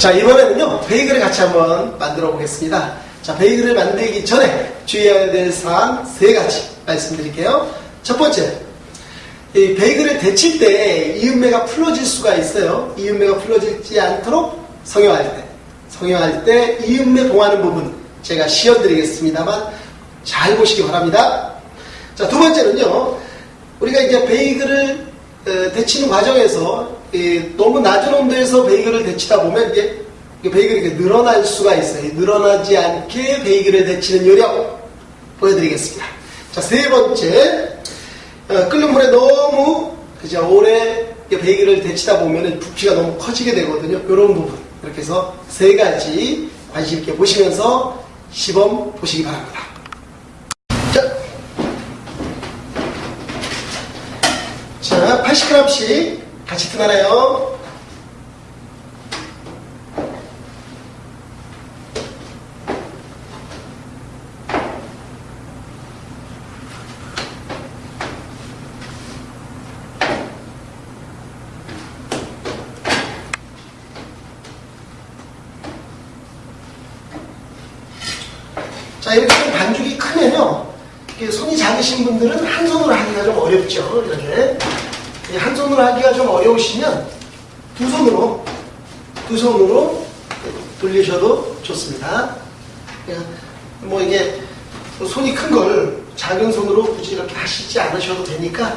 자, 이번에는요, 베이글을 같이 한번 만들어 보겠습니다. 자, 베이글을 만들기 전에 주의해야 될 사항 세 가지 말씀드릴게요. 첫 번째, 이 베이글을 데칠 때 이음매가 풀어질 수가 있어요. 이음매가 풀어지지 않도록 성형할 때, 성형할 때 이음매 봉하는 부분 제가 시연드리겠습니다만 잘 보시기 바랍니다. 자, 두 번째는요, 우리가 이제 베이글을 어, 데치는 과정에서 이, 너무 낮은 온도에서 베이글을 데치다 보면 이게, 베이글이 늘어날 수가 있어요. 늘어나지 않게 베이글을 데치는 요령 보여드리겠습니다. 자, 세 번째, 어, 끓는 물에 너무 그죠 오래 베이글을 데치다 보면 부피가 너무 커지게 되거든요. 이런 부분 이렇게 해서 세 가지 관심 있게 보시면서 시범 보시기 바랍니다. 자, 자 80g씩 같이 트나나요? 자, 이렇게 좀 반죽이 크면요. 손이 작으신 분들은 한 손으로 하기가 좀 어렵죠. 이렇게. 이한 손으로 하기가 좀 어려우시면 두 손으로, 두 손으로 돌리셔도 좋습니다. 그냥 뭐 이게 손이 큰 걸 작은 손으로 굳이 이렇게 하시지 않으셔도 되니까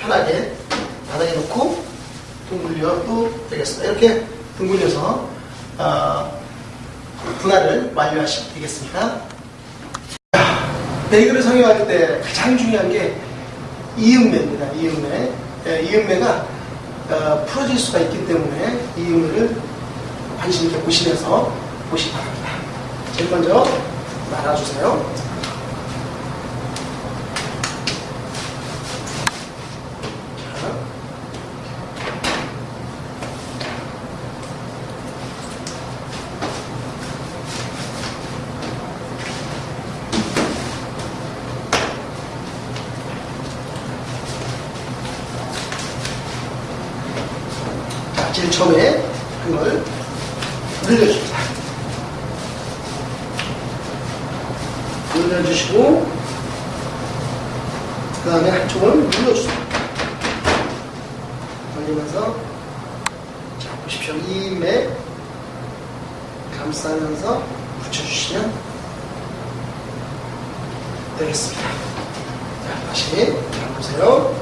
편하게 바닥에 놓고 둥글려도 되겠습니다. 이렇게 둥글려서 어, 분할을 완료하시면 되겠습니다. 베이글을 성형할 때 가장 중요한 게 이음매입니다. 이음매. 예, 이음매가 어, 풀어질 수가 있기 때문에 이음매를 관심 있게 보시면서 보시기 바랍니다. 제일 먼저 말아주세요. 자, 제일 처음에 그걸 늘려줍니다. 늘려주시고, 그 다음에 한쪽을 눌러주세요. 돌리면서, 자, 보십시오. 이입에 감싸면서 붙여주시면 되겠습니다. 자, 다시 잘 보세요.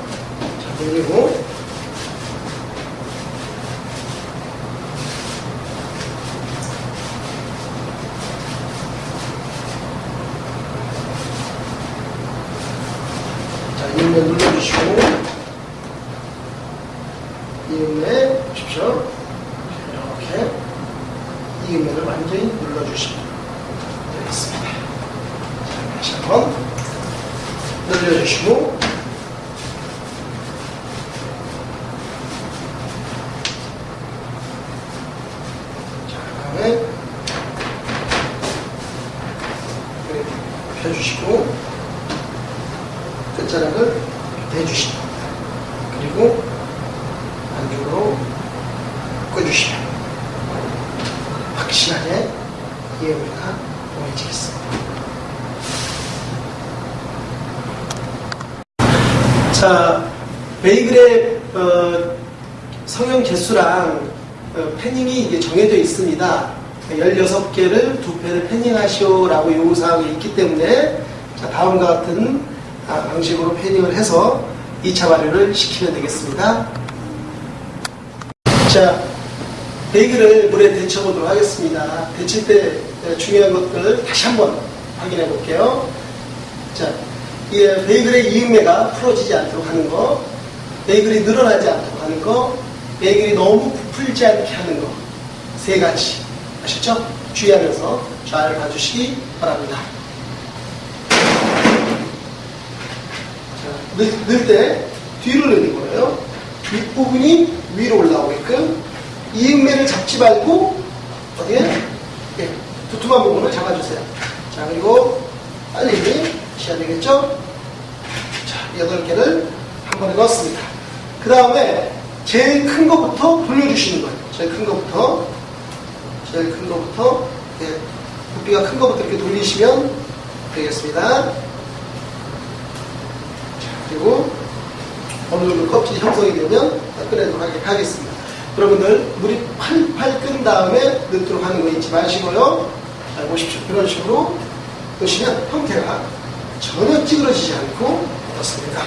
자, 늘리고, 자, 이음에 눌러 주시고, 이음에 보십시오. 이렇게 이음에를 완전히 눌러주시면 되겠습니다. 자, 다시 한번 늘려주시고, 펴주시고, 끝자락을 대주시면 그리고 안쪽으로 꽂주시면 확실하게 이해가 보여지겠습니다. 자, 베이글의 어, 성형 개수랑 어, 패닝이 이게 정해져 있습니다. 16개를 두 펜을 패닝하시오라고 요구사항이 있기 때문에 자, 다음과 같은 아, 방식으로 패닝을 해서 2차 발효를 시키면 되겠습니다. 자, 베이글을 물에 데쳐보도록 하겠습니다. 데칠 때 중요한 것들 다시 한번 확인해 볼게요. 자, 이 베이글의 이음매가 풀어지지 않도록 하는 거, 베이글이 늘어나지 않도록 하는 거, 베이글이 너무 부풀지 않게 하는 거, 세 가지. 아셨죠? 주의하면서 잘 봐주시기 바랍니다. 넣을 때 뒤로 넣는 거예요. 윗부분이 위로 올라오게끔 이음매를 잡지 말고 어디에 예, 두툼한 부분을 잡아주세요. 자 그리고 빨리 하셔야 되겠죠? 자 여덟 개를 한 번에 넣었습니다. 그 다음에 제일 큰 것부터 돌려주시는 거예요. 제일 큰 것부터 제일 큰 거부터 네, 부피가 큰 거부터 이렇게 돌리시면 되겠습니다. 자, 그리고 어느 정도 껍질이 형성이 되면 하게- 하겠습니다. 여러분들 물이 팔팔 끈 다음에 넣도록 하는 거 잊지 마시고요. 잘 보십시오. 이런 식으로 넣으시면 형태가 전혀 찌그러지지 않고 넣습니다.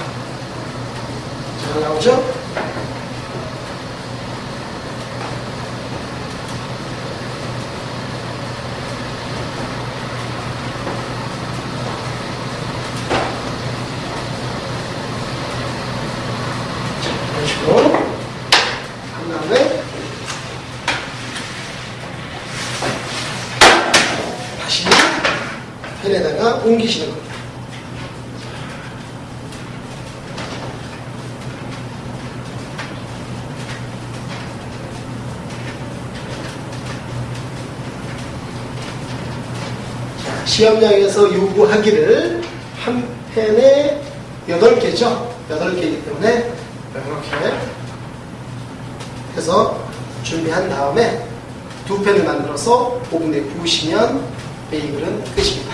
잘 나오죠? 이런 식으로 한 다음에 다시 팬에다가 옮기시는 겁니다. 자, 시험장에서 요구하기를 한 팬에 8개죠? 8개이기 때문에 이렇게 해서 준비한 다음에 두 팬을 만들어서 오븐에 구우시면 베이글은 끝입니다.